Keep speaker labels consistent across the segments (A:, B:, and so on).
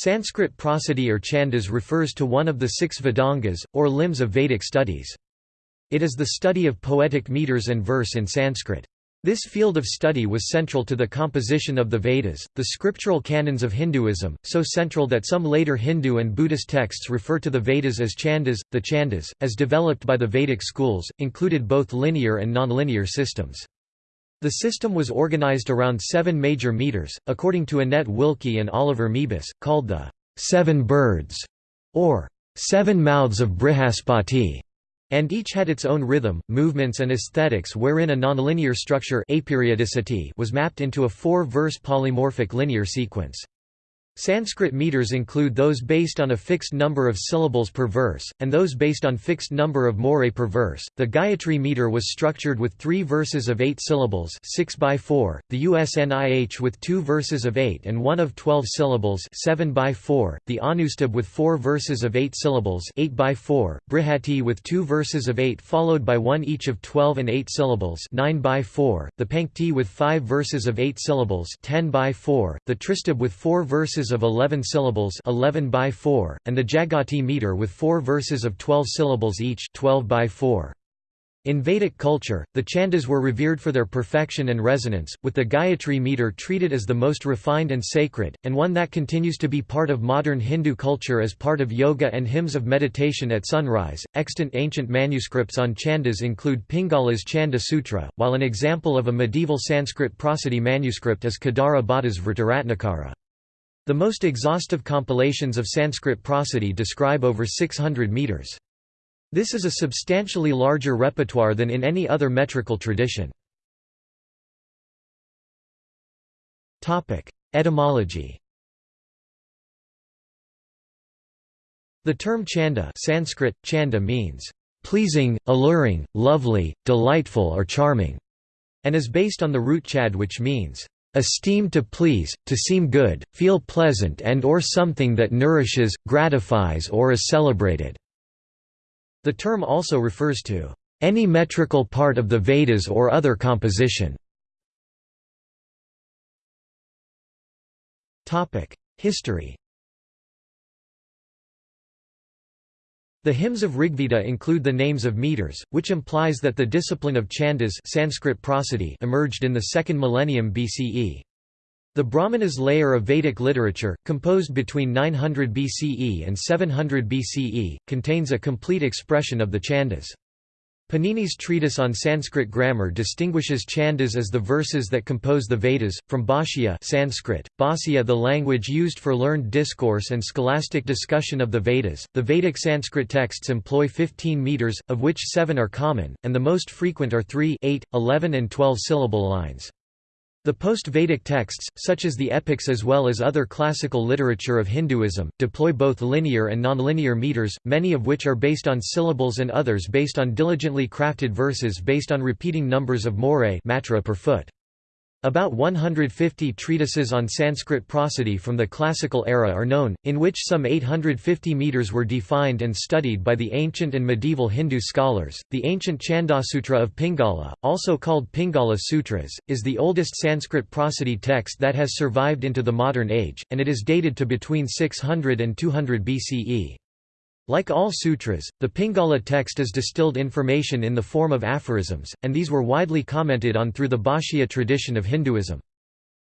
A: Sanskrit prosody or chandas refers to one of the six Vedangas, or limbs of Vedic studies. It is the study of poetic meters and verse in Sanskrit. This field of study was central to the composition of the Vedas, the scriptural canons of Hinduism, so central that some later Hindu and Buddhist texts refer to the Vedas as Chandas. The Chandas, as developed by the Vedic schools, included both linear and nonlinear systems. The system was organized around seven major meters, according to Annette Wilke and Oliver Meebus, called the Seven Birds, or Seven Mouths of Brihaspati and each had its own rhythm, movements and aesthetics wherein a nonlinear structure aperiodicity was mapped into a four-verse polymorphic linear sequence. Sanskrit meters include those based on a fixed number of syllables per verse, and those based on fixed number of morae per verse. The Gayatri meter was structured with three verses of eight syllables 6 by 4, the Ushnih with two verses of eight and one of twelve syllables 7 by 4, the Anushtubh with four verses of eight syllables 8 by 4, Brihati with two verses of eight followed by one each of twelve and eight syllables 9 by 4, the Pankti with five verses of eight syllables 10 by 4, the Tristubh with four verses verses of 11 syllables 11 by 4, and the Jagati meter with four verses of 12 syllables each 12 by 4. In Vedic culture, the chandas were revered for their perfection and resonance, with the Gayatri meter treated as the most refined and sacred, and one that continues to be part of modern Hindu culture as part of yoga and hymns of meditation at sunrise. Extant ancient manuscripts on chandas include Pingala's Chanda Sutra, while an example of a medieval Sanskrit prosody manuscript is Kedara Bhatta's Vritaratnakara. The most exhaustive compilations of Sanskrit prosody describe over 600 meters. This is a substantially larger repertoire than in any other metrical tradition. Etymology The term chanda Sanskrit, chanda means, "...pleasing, alluring, lovely, delightful or charming", and is based on the root chad which means, esteem to please, to seem good, feel pleasant and or something that nourishes, gratifies or is celebrated." The term also refers to any metrical part of the Vedas or other composition. History The hymns of Rigveda include the names of meters, which implies that the discipline of chandas Sanskrit prosody emerged in the second millennium BCE. The Brahmanas layer of Vedic literature, composed between 900 BCE and 700 BCE, contains a complete expression of the chandas. Panini's treatise on Sanskrit grammar distinguishes chandas as the verses that compose the Vedas, from Bhashya Sanskrit, Bhasya the language used for learned discourse and scholastic discussion of the Vedas. The Vedic Sanskrit texts employ 15 meters, of which 7 are common, and the most frequent are 3, 8, 11 and 12 syllable lines. The post-Vedic texts, such as the epics as well as other classical literature of Hinduism, deploy both linear and nonlinear meters, many of which are based on syllables and others based on diligently crafted verses based on repeating numbers of morae matra per foot. About 150 treatises on Sanskrit prosody from the classical era are known, in which some 850 meters were defined and studied by the ancient and medieval Hindu scholars. The ancient Chandasutra of Pingala, also called Pingala Sutras, is the oldest Sanskrit prosody text that has survived into the modern age, and it is dated to between 600 and 200 BCE. Like all sutras, the Pingala text is distilled information in the form of aphorisms, and these were widely commented on through the Bhashya tradition of Hinduism.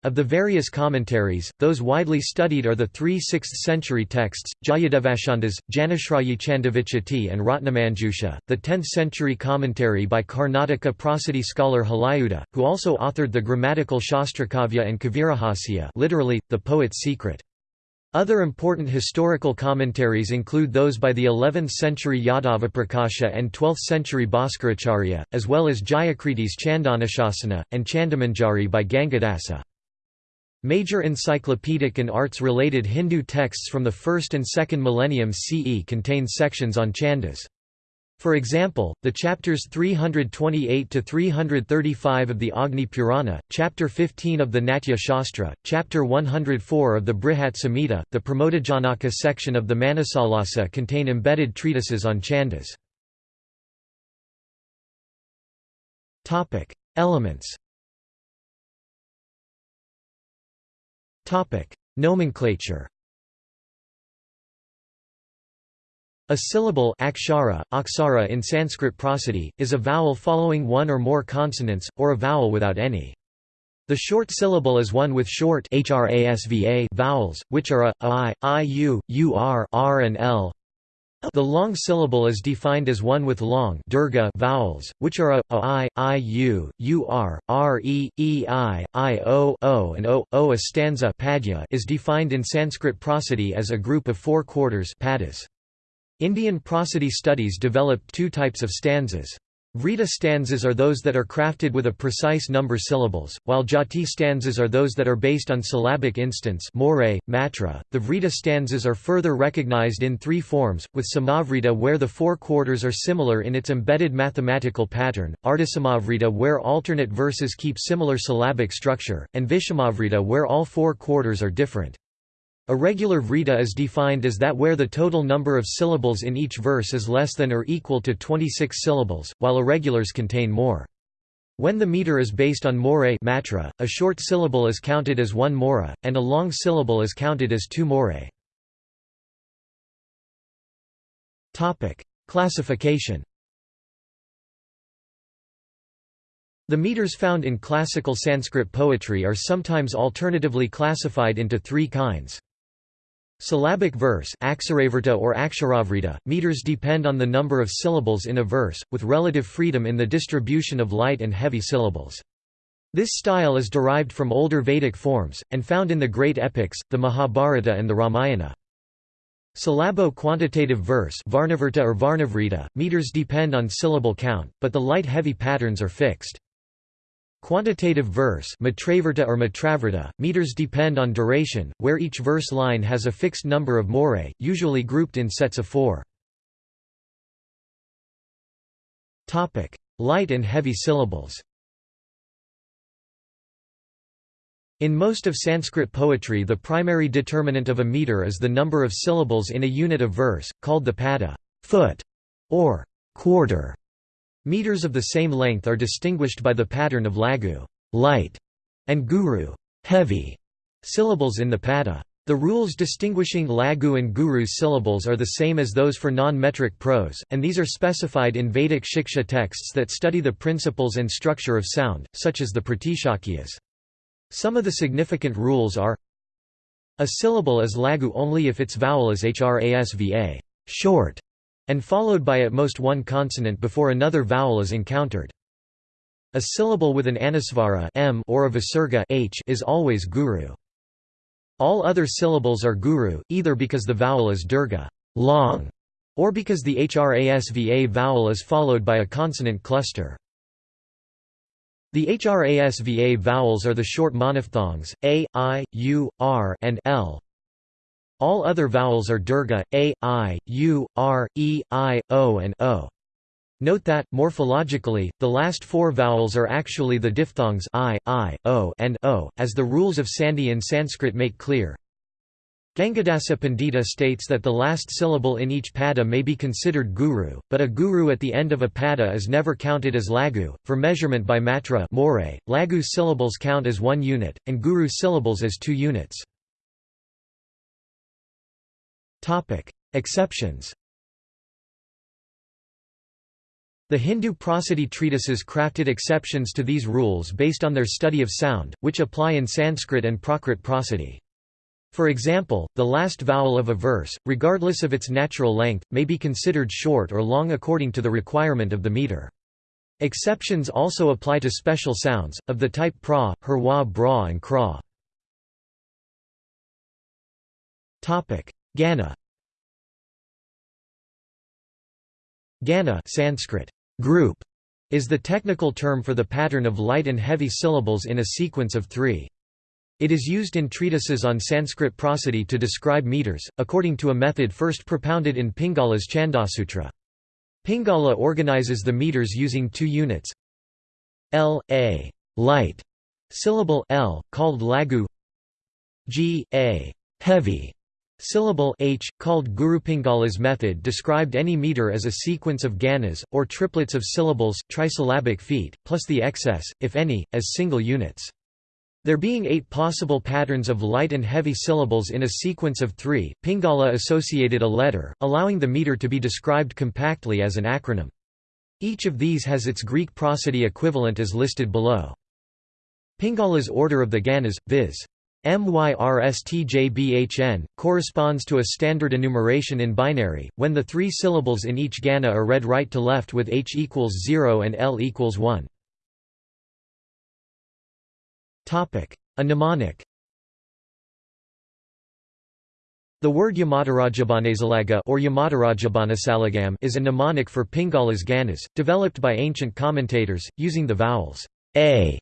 A: Of the various commentaries, those widely studied are the three 6th-century texts, Jayadevachandas, Janashrayi Chandavichati and Ratnamanjusha, the 10th-century commentary by Karnataka prosody scholar Halayudha, who also authored the grammatical Shastrakavya and Kavirahasya literally, the poet's secret. Other important historical commentaries include those by the 11th-century Yadavaprakasha and 12th-century Bhaskaracharya, as well as Jayakirti's Chandanashasana, and Chandamanjari by Gangadasa. Major encyclopedic and arts-related Hindu texts from the 1st and 2nd millennium CE contain sections on chandas. For example, the chapters 328 to 335 of the Agni Purana, chapter 15 of the Natya Shastra, chapter 104 of the Brihat Samhita, the Pramodajanaka section of the Manasollasa contain embedded treatises on chandas. Topic: Elements. Topic: Nomenclature. A syllable akshara, aksara in Sanskrit prosody, is a vowel following one or more consonants, or a vowel without any. The short syllable is one with short vowels, which are a, i, i, u, u, r, r and l. The long syllable is defined as one with long dirgha vowels, which are a, a i, i, u, u, r, r, e, e, i, i, o, o and o, o. A stanza is defined in Sanskrit prosody as a group of four quarters padas. Indian prosody studies developed two types of stanzas. Vrita stanzas are those that are crafted with a precise number syllables, while jati stanzas are those that are based on syllabic instance more, matra. .The Vrita stanzas are further recognized in three forms, with Samavrita where the four quarters are similar in its embedded mathematical pattern, Ardhasamavrita where alternate verses keep similar syllabic structure, and Vishamavrita where all four quarters are different. A regular vrita is defined as that where the total number of syllables in each verse is less than or equal to 26 syllables, while irregulars contain more. When the meter is based on more matra, a short syllable is counted as one mora, and a long syllable is counted as two more. Classification The meters found in classical Sanskrit poetry are sometimes alternatively classified into three kinds. Syllabic verse or aksharavrita, meters depend on the number of syllables in a verse, with relative freedom in the distribution of light and heavy syllables. This style is derived from older Vedic forms, and found in the great epics, the Mahabharata and the Ramayana. Syllabo-quantitative verse Varnavrta or Varnavrita, meters depend on syllable count, but the light-heavy patterns are fixed. Quantitative verse Matravrta or Matravrta, meters depend on duration, where each verse line has a fixed number of more, usually grouped in sets of four. Light and heavy syllables In most of Sanskrit poetry the primary determinant of a meter is the number of syllables in a unit of verse, called the pada foot", or quarter. Meters of the same length are distinguished by the pattern of lagu light", and guru heavy", syllables in the pada. The rules distinguishing lagu and guru syllables are the same as those for non-metric prose, and these are specified in Vedic Shiksha texts that study the principles and structure of sound, such as the Pratishakyas. Some of the significant rules are A syllable is lagu only if its vowel is hrasva short, and followed by at most one consonant before another vowel is encountered. A syllable with an anusvara m or a visarga h is always guru. All other syllables are guru, either because the vowel is dirgha long, or because the hrasva vowel is followed by a consonant cluster. The hrasva vowels are the short monophthongs, a, i, u, r and l, all other vowels are dirgha, a, i, u, r, e, i, o and o. Note that, morphologically, the last four vowels are actually the diphthongs i, i, o and o, as the rules of Sandhi in Sanskrit make clear. Gangadasa Pandita states that the last syllable in each pada may be considered guru, but a guru at the end of a pada is never counted as lagu. For measurement by matra more, lagu syllables count as one unit, and guru syllables as two units. Exceptions The Hindu prosody treatises crafted exceptions to these rules based on their study of sound, which apply in Sanskrit and Prakrit prosody. For example, the last vowel of a verse, regardless of its natural length, may be considered short or long according to the requirement of the meter. Exceptions also apply to special sounds, of the type pra, herwa bra and kra. Gana. Gana Sanskrit, group, is the technical term for the pattern of light and heavy syllables in a sequence of three. It is used in treatises on Sanskrit prosody to describe meters, according to a method first propounded in Pingala's Chandasutra. Pingala organizes the meters using two units. L, A, light, syllable L, called lagu. G, A, heavy, Syllable h, called Gurupingala's method described any meter as a sequence of ganas, or triplets of syllables trisyllabic feet, plus the excess, if any, as single units. There being eight possible patterns of light and heavy syllables in a sequence of three, Pingala associated a letter, allowing the meter to be described compactly as an acronym. Each of these has its Greek prosody equivalent as listed below. Pingala's order of the ganas, viz. MYRSTJBHN, corresponds to a standard enumeration in binary, when the three syllables in each gana are read right to left with H equals 0 and L equals 1. A mnemonic The word Yamatarajabanasalaga or Yamatarajabanasalagham is a mnemonic for Pingala's ganas, developed by ancient commentators, using the vowels a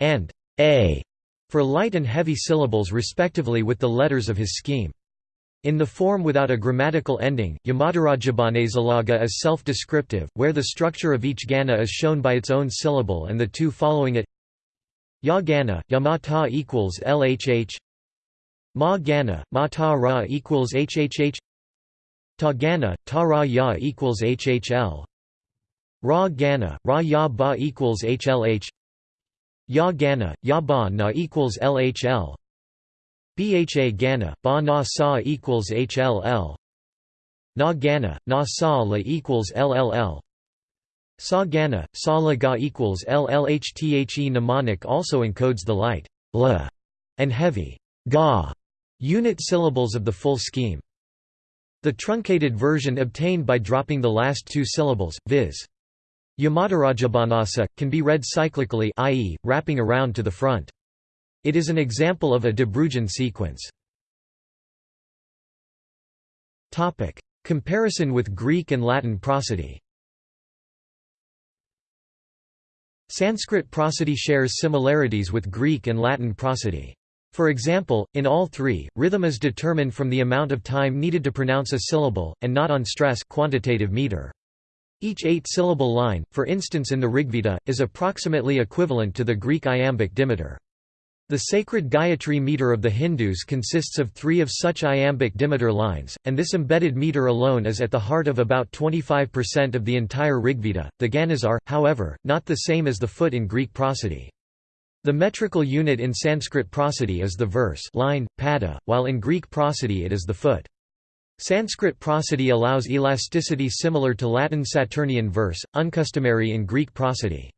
A: and a for light and heavy syllables respectively with the letters of his scheme. In the form without a grammatical ending, Yamatarajabanasalaga is self-descriptive, where the structure of each gana is shown by its own syllable and the two following it. Ya Gana, Yamata equals LHH. Ma Gana, Ma Ta Ra equals HHH. Ta Gana, Ta Ya equals HHL Ra Gana, Ra Ya Ba equals HLH Ya Gana, Ya Ba Na equals LHL Bha Gana, Ba Na Sa equals HLL Na Gana, Na Sa La equals LLL Sa Gana, Sa La Ga equals LLHTHE mnemonic also encodes the light la and heavy ga unit syllables of the full scheme. The truncated version obtained by dropping the last two syllables, viz. Yamatarajabanasa, can be read cyclically i.e., wrapping around to the front. It is an example of a De Bruijn sequence. Comparison with Greek and Latin prosody Sanskrit prosody shares similarities with Greek and Latin prosody. For example, in all three, rhythm is determined from the amount of time needed to pronounce a syllable, and not on stress quantitative meter. Each eight-syllable line, for instance in the Rigveda, is approximately equivalent to the Greek iambic dimeter. The sacred Gayatri meter of the Hindus consists of three of such iambic dimeter lines, and this embedded meter alone is at the heart of about 25% of the entire Rigveda. The ganas are, however, not the same as the foot in Greek prosody. The metrical unit in Sanskrit prosody is the verse line, pada, while in Greek prosody it is the foot. Sanskrit prosody allows elasticity similar to Latin Saturnian verse, uncustomary in Greek prosody.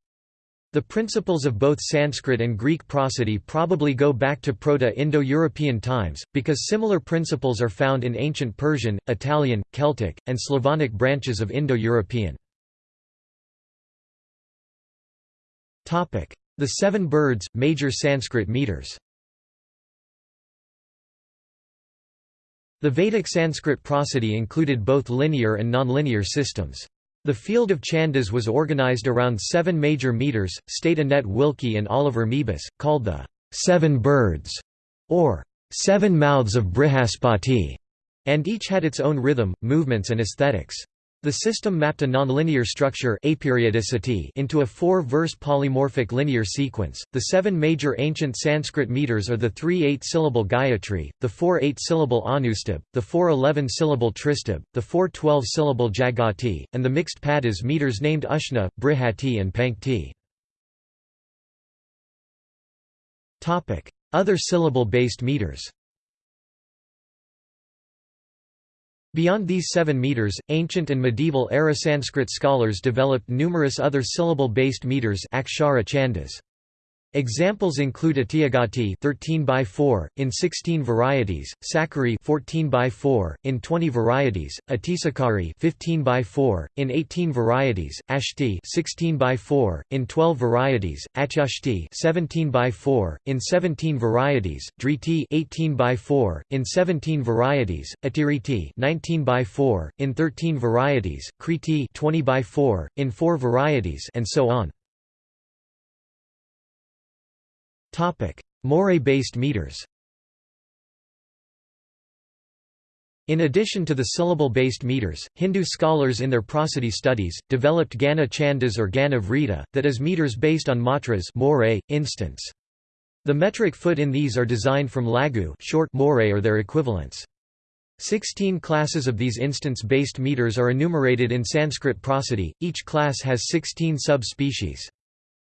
A: The principles of both Sanskrit and Greek prosody probably go back to Proto-Indo-European times, because similar principles are found in ancient Persian, Italian, Celtic, and Slavonic branches of Indo-European. The Seven Birds, major Sanskrit meters The Vedic Sanskrit prosody included both linear and nonlinear systems. The field of Chandas was organized around seven major meters, state Annette Wilke and Oliver Meebus, called the Seven Birds, or Seven Mouths of Brihaspati, and each had its own rhythm, movements and aesthetics. The system mapped a nonlinear structure aperiodicity into a four-verse polymorphic linear sequence. The seven major ancient Sanskrit meters are the three eight-syllable Gayatri, the four eight-syllable Anushtubh, the four eleven-syllable Tristubh, the four twelve-syllable Jagati, and the mixed padas meters named Ushna, Brihati and Pankti. Other syllable-based meters Beyond these seven meters, ancient and medieval era Sanskrit scholars developed numerous other syllable-based meters akshara chandas. Examples include Atijagati 13 by 4 in 16 varieties, Sakari 14 by 4 in 20 varieties, Atisakari 15 by 4 in 18 varieties, Ashti 16 by 4 in 12 varieties, Achyashti 17 by 4 in 17 varieties, Driti 18 by 4 in 17 varieties, Atiriti 19 by 4 in 13 varieties, Kriti 20 by 4 in 4 varieties and so on. Moire-based meters In addition to the syllable-based meters, Hindu scholars in their prosody studies, developed Gana Chandas or Gana Vrita, that is meters based on matras more, instance. The metric foot in these are designed from Lagu short more or their equivalents. Sixteen classes of these instance-based meters are enumerated in Sanskrit prosody, each class has sixteen sub-species.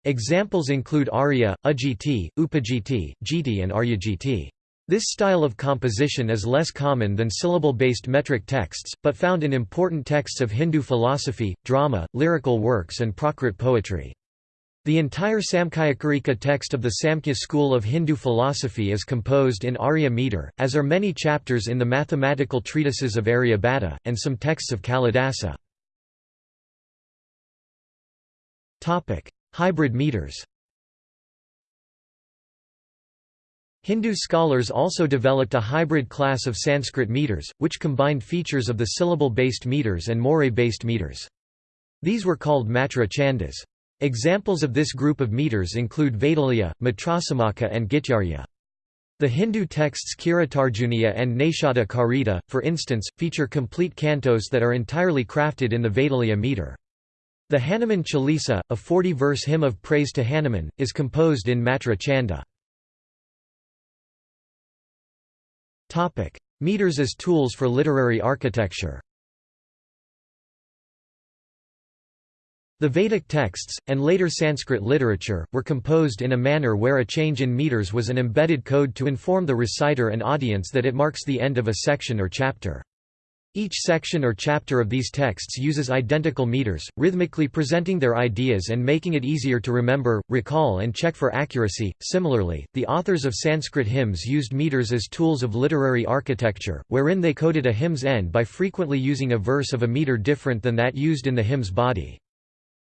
A: Examples include Arya, Ujjiti, Upajiti, Jiti and Aryajiti. This style of composition is less common than syllable-based metric texts, but found in important texts of Hindu philosophy, drama, lyrical works and Prakrit poetry. The entire Samkhyakarika text of the Samkhya school of Hindu philosophy is composed in Arya meter, as are many chapters in the mathematical treatises of Aryabhatta, and some texts of Kalidasa. Hybrid meters Hindu scholars also developed a hybrid class of Sanskrit meters, which combined features of the syllable-based meters and moire-based meters. These were called matra chandas. Examples of this group of meters include Vaidalya, Matrasamaka and Gityarya. The Hindu texts Kiratarjunya and Naishadha Karita, for instance, feature complete cantos that are entirely crafted in the Vaidalya meter. The Hanuman Chalisa, a 40-verse hymn of praise to Hanuman, is composed in Matra Chanda. Meters as tools for literary architecture. The Vedic texts, and later Sanskrit literature, were composed in a manner where a change in meters was an embedded code to inform the reciter and audience that it marks the end of a section or chapter. Each section or chapter of these texts uses identical meters, rhythmically presenting their ideas and making it easier to remember, recall, and check for accuracy. Similarly, the authors of Sanskrit hymns used meters as tools of literary architecture, wherein they coded a hymn's end by frequently using a verse of a meter different than that used in the hymn's body.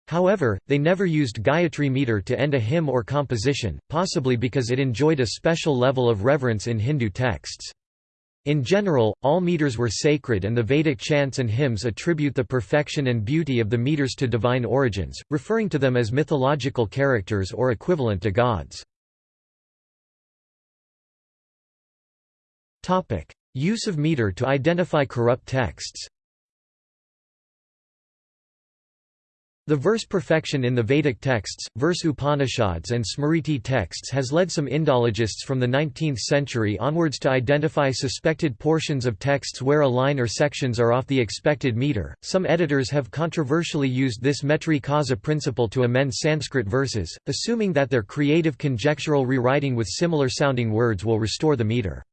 A: However, they never used Gayatri meter to end a hymn or composition, possibly because it enjoyed a special level of reverence in Hindu texts. In general, all meters were sacred and the Vedic chants and hymns attribute the perfection and beauty of the meters to divine origins, referring to them as mythological characters or equivalent to gods. Use of meter to identify corrupt texts The verse perfection in the Vedic texts, verse Upanishads and Smriti texts has led some Indologists from the 19th century onwards to identify suspected portions of texts where a line or sections are off the expected meter. Some editors have controversially used this metri causa principle to amend Sanskrit verses, assuming that their creative conjectural rewriting with similar sounding words will restore the meter.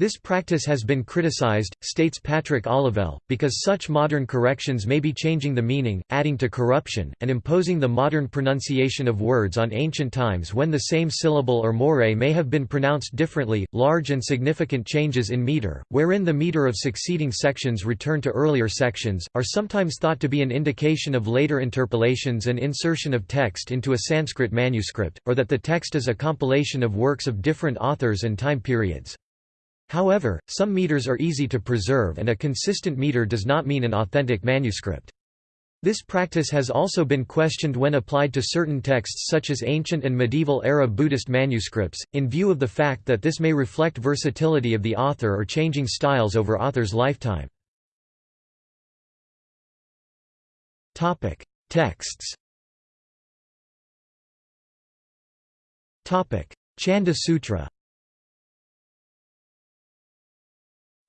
A: This practice has been criticized, states Patrick Olivelle, because such modern corrections may be changing the meaning, adding to corruption, and imposing the modern pronunciation of words on ancient times when the same syllable or moire may have been pronounced differently. Large and significant changes in meter, wherein the meter of succeeding sections return to earlier sections, are sometimes thought to be an indication of later interpolations and insertion of text into a Sanskrit manuscript, or that the text is a compilation of works of different authors and time periods. However, some meters are easy to preserve and a consistent meter does not mean an authentic manuscript. This practice has also been questioned when applied to certain texts such as ancient and medieval era Buddhist manuscripts, in view of the fact that this may reflect versatility of the author or changing styles over author's lifetime. Texts Chanda Sutra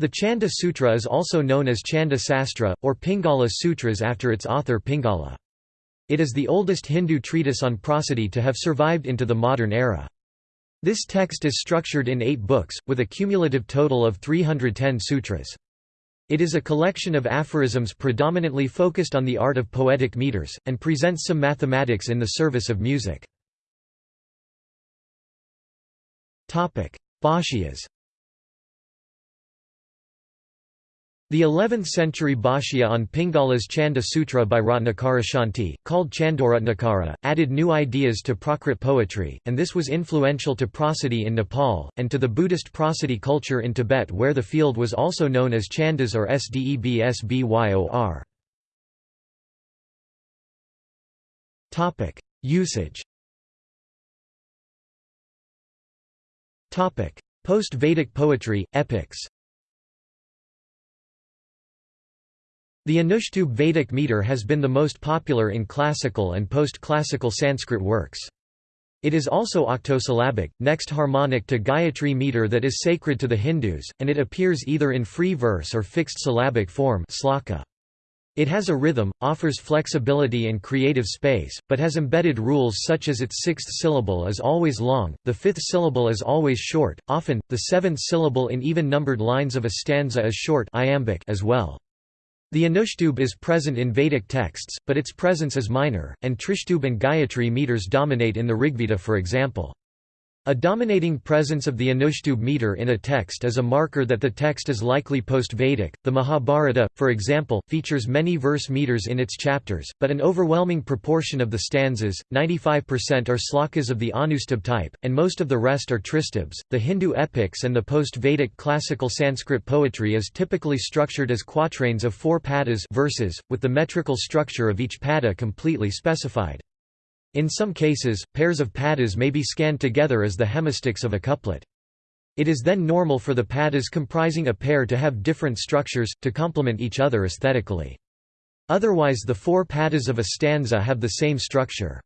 A: The Chanda Sutra is also known as Chanda Sastra, or Pingala Sutras after its author Pingala. It is the oldest Hindu treatise on prosody to have survived into the modern era. This text is structured in eight books, with a cumulative total of 310 sutras. It is a collection of aphorisms predominantly focused on the art of poetic meters, and presents some mathematics in the service of music. Bhashyas The 11th-century Bhashya on Pingala's Chanda Sutra by Ratnakarashanti, called Chandoratnakara, added new ideas to Prakrit poetry, and this was influential to prosody in Nepal, and to the Buddhist prosody culture in Tibet where the field was also known as Chandas or Sdebsbyor. Usage Post-Vedic poetry, epics The Anushtubh Vedic meter has been the most popular in classical and post-classical Sanskrit works. It is also octosyllabic, next harmonic to Gayatri meter that is sacred to the Hindus, and it appears either in free verse or fixed syllabic form sloka. It has a rhythm, offers flexibility and creative space, but has embedded rules such as its sixth syllable is always long, the fifth syllable is always short, often, the seventh syllable in even-numbered lines of a stanza is short iambic as well. The Anushtubh is present in Vedic texts, but its presence is minor, and Trishtubh and Gayatri meters dominate in the Rigveda for example. A dominating presence of the Anushtubh meter in a text is a marker that the text is likely post-Vedic. The Mahabharata, for example, features many verse meters in its chapters, but an overwhelming proportion of the stanzas, 95% are slokas of the Anushtubh type, and most of the rest are Tristubhs. The Hindu epics and the post-Vedic classical Sanskrit poetry is typically structured as quatrains of four padas verses, with the metrical structure of each pada completely specified. In some cases, pairs of padas may be scanned together as the hemistichs of a couplet. It is then normal for the padas comprising a pair to have different structures, to complement each other aesthetically. Otherwise the four padas of a stanza have the same structure.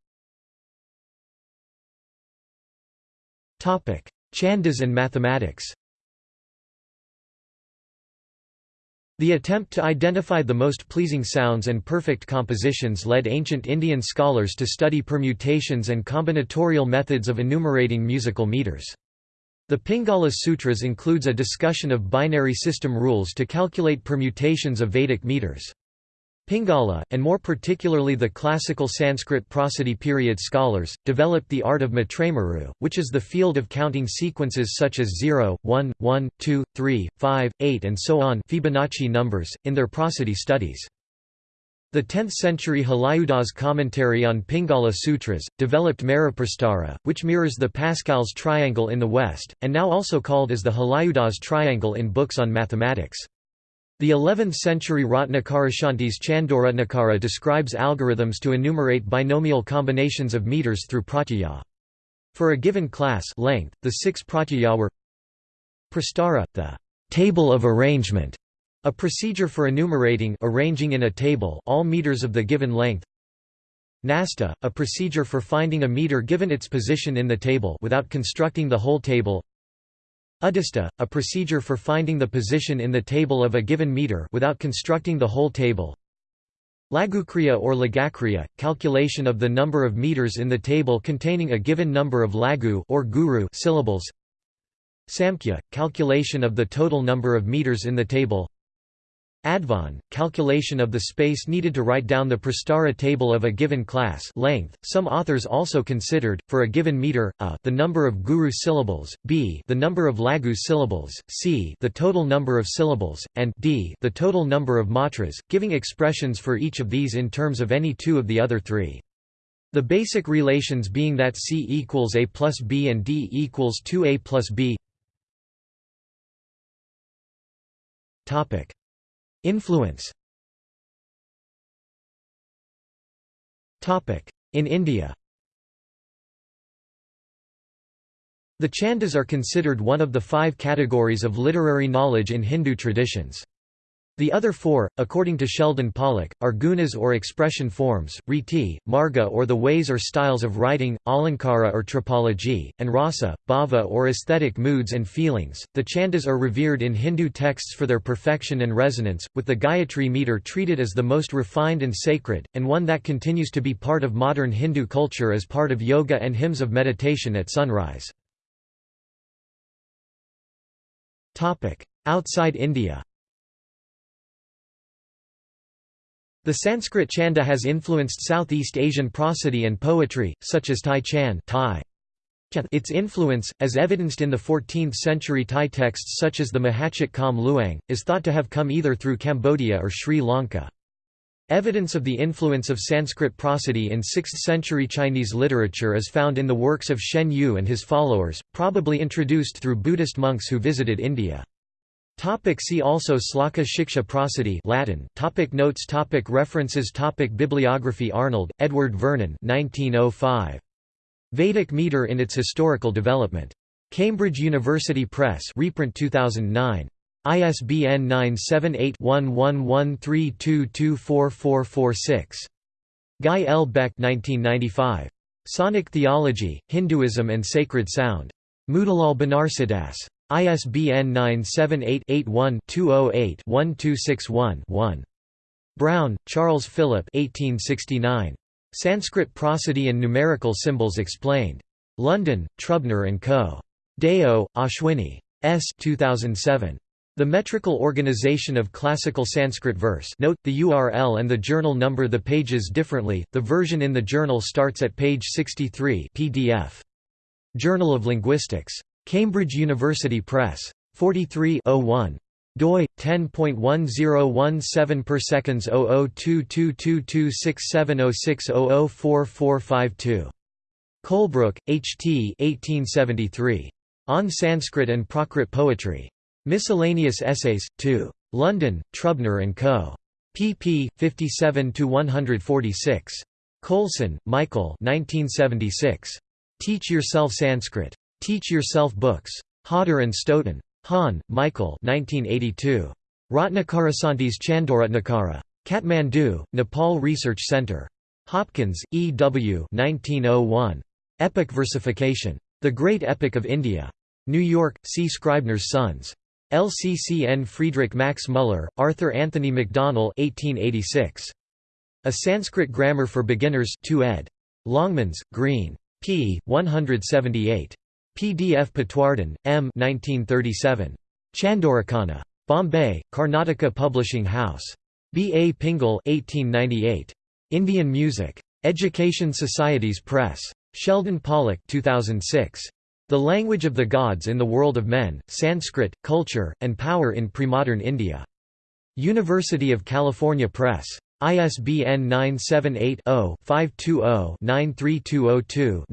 A: Chandas and mathematics The attempt to identify the most pleasing sounds and perfect compositions led ancient Indian scholars to study permutations and combinatorial methods of enumerating musical meters. The Pingala Sutras includes a discussion of binary system rules to calculate permutations of Vedic meters. Pingala, and more particularly the classical Sanskrit prosody period scholars, developed the art of matrameru, which is the field of counting sequences such as 0, 1, 1, 2, 3, 5, 8 and so on Fibonacci numbers, in their prosody studies. The 10th-century Halayudha's commentary on Pingala Sutras, developed Meruprastara, which mirrors the Pascal's triangle in the West, and now also called as the Halayudha's triangle in books on mathematics. The 11th-century Ratnakarashanti's Chandoratnakara describes algorithms to enumerate binomial combinations of meters through pratyaya. For a given class length, the six pratyaya were Prastara, the table of arrangement, a procedure for enumerating arranging in a table all meters of the given length. Nasta, a procedure for finding a meter given its position in the table without constructing the whole table. Udista, a procedure for finding the position in the table of a given meter without constructing the whole table. Lagukriya or Lagakriya, calculation of the number of meters in the table containing a given number of lagu or guru syllables. Samkhya, calculation of the total number of meters in the table. Advan, calculation of the space needed to write down the Prastara table of a given class length. Some authors also considered, for a given meter, a the number of guru syllables, b the number of lagu syllables, c the total number of syllables, and d the total number of matras, giving expressions for each of these in terms of any two of the other three. The basic relations being that c equals a plus b and d equals 2a plus b. Topic. Influence In India The Chandas are considered one of the five categories of literary knowledge in Hindu traditions. The other four, according to Sheldon Pollock, are gunas or expression forms, riti, marga or the ways or styles of writing, alankara or tropology, and rasa, bhava or aesthetic moods and feelings. The chandas are revered in Hindu texts for their perfection and resonance, with the Gayatri meter treated as the most refined and sacred, and one that continues to be part of modern Hindu culture as part of yoga and hymns of meditation at sunrise. Outside India The Sanskrit chanda has influenced Southeast Asian prosody and poetry, such as Thai Chan Thai. Its influence, as evidenced in the 14th-century Thai texts such as the Mahachit Kam Luang, is thought to have come either through Cambodia or Sri Lanka. Evidence of the influence of Sanskrit prosody in 6th-century Chinese literature is found in the works of Shen Yue and his followers, probably introduced through Buddhist monks who visited India. Topic see also Slaka Shiksha Prosody Latin topic Notes topic References topic Bibliography Arnold, Edward Vernon 1905. Vedic meter in its historical development. Cambridge University Press reprint 2009. ISBN 978-1113224446. Guy L. Beck 1995. Sonic Theology, Hinduism and Sacred Sound. Motilal Banarsidass. ISBN 978-81-208-1261-1. Brown, Charles Philip 1869. Sanskrit Prosody and Numerical Symbols Explained. London, Trubner & Co. Deo, Ashwini. S. 2007. The Metrical Organization of Classical Sanskrit Verse note, the URL and the journal number the pages differently, the version in the journal starts at page 63 PDF. Journal of Linguistics. Cambridge University Press. 43 01 doi 10.1017 per seconds 0022226706004452 Colebrook, H. T. 1873. On Sanskrit and Prakrit Poetry. Miscellaneous Essays, 2. London, Trubner & Co. pp. 57–146. Coulson, Michael 1976. Teach Yourself Sanskrit. Teach Yourself Books. Hodder and Stoughton. Hahn, Michael 1982. Ratnakarasantis Chandoratnakara. Kathmandu, Nepal Research Center. Hopkins, E. W. 1901. Epic Versification. The Great Epic of India. New York, C. Scribner's Sons. LCCN Friedrich Max Müller, Arthur Anthony Macdonell 1886. A Sanskrit Grammar for Beginners 2 ed. Longmans, Green. p. 178. PDF Patwardhan, M. 1937. Chandorakana. Bombay, Karnataka Publishing House. B. A. Pingal 1898. Indian Music. Education Societies Press. Sheldon Pollock 2006. The Language of the Gods in the World of Men, Sanskrit, Culture, and Power in Premodern India. University of California Press. ISBN 978 0 520 93202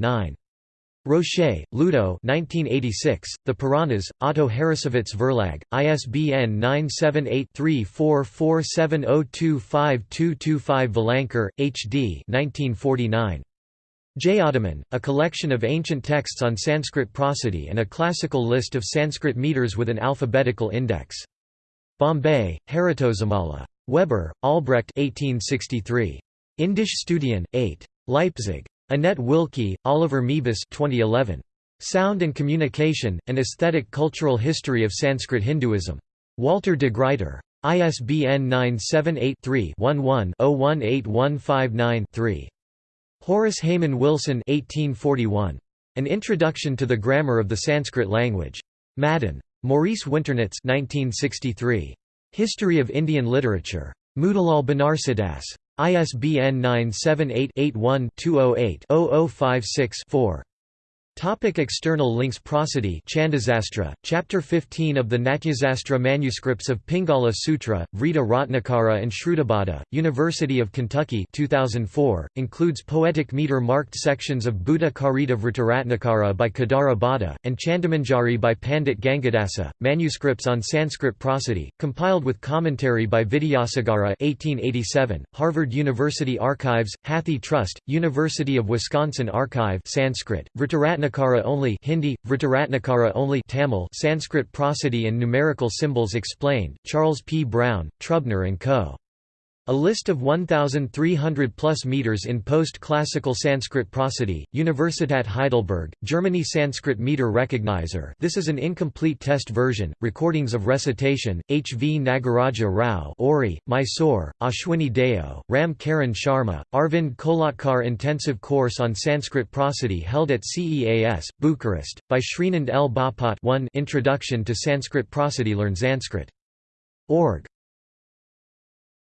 A: Rocher, Ludo 1986, The Puranas, Otto Harrassowitz Verlag, ISBN 978-3447025225 Velankar, H. D. 1949. Ottoman, a collection of ancient texts on Sanskrit prosody and a classical list of Sanskrit meters with an alphabetical index. Bombay, Haritozamala. Weber, Albrecht 1863. Indische Studien, 8. Leipzig. Annette Wilke, Oliver Meebus 2011. Sound and Communication, An Aesthetic Cultural History of Sanskrit Hinduism. Walter de Gruyter. ISBN 978 3 11 018159 3. Horace Hayman Wilson 1841. An Introduction to the Grammar of the Sanskrit Language. Madden. Maurice Winternitz 1963. History of Indian Literature. Motilal Banarsidass. ISBN 978 81 208 0056 4. Topic external links Prosody Chandasastra, Chapter 15 of the Natyasastra manuscripts of Pingala Sutra, Vrita Ratnakara and Shrutibada, University of Kentucky 2004, includes poetic meter-marked sections of Buddha Karita Vritaratnakara by Kedara Bhatta, and Chandamanjari by Pandit Gangadasa, manuscripts on Sanskrit prosody, compiled with commentary by Vidyasagara 1887, Harvard University Archives, Hathi Trust, University of Wisconsin Archive Sanskrit, Vritaratnakara Ratnakara only Hindi, Vritaratnakara only Tamil Sanskrit prosody and numerical symbols explained, Charles P. Brown, Trubner & Co. A list of 1,300 plus meters in post-classical Sanskrit prosody, Universitat Heidelberg, Germany Sanskrit meter recognizer this is an incomplete test version, recordings of recitation, H. V. Nagaraja Rao Ori, Mysore, Ashwini Deo, Ram Karan Sharma, Arvind Kolatkar Intensive Course on Sanskrit Prosody held at CEAS, Bucharest, by Srinand L. Bapat 1 Introduction to Sanskrit Prosody Learn Sanskrit. Org.